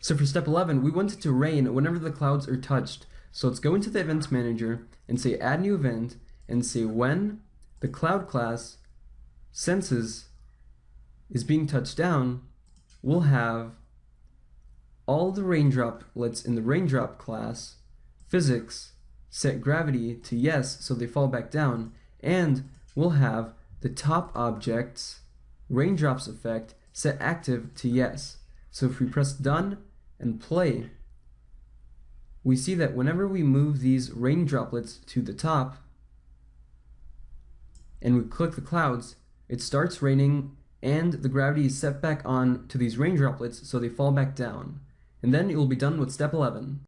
So for step 11, we want it to rain whenever the clouds are touched. So let's go into the events manager and say add new event and say when the cloud class senses is being touched down, we'll have all the raindroplets in the raindrop class, physics, set gravity to yes so they fall back down, and we'll have the top objects raindrops effect set active to yes. So if we press done and play, we see that whenever we move these rain droplets to the top and we click the clouds, it starts raining and the gravity is set back on to these rain droplets so they fall back down. And then it will be done with step 11.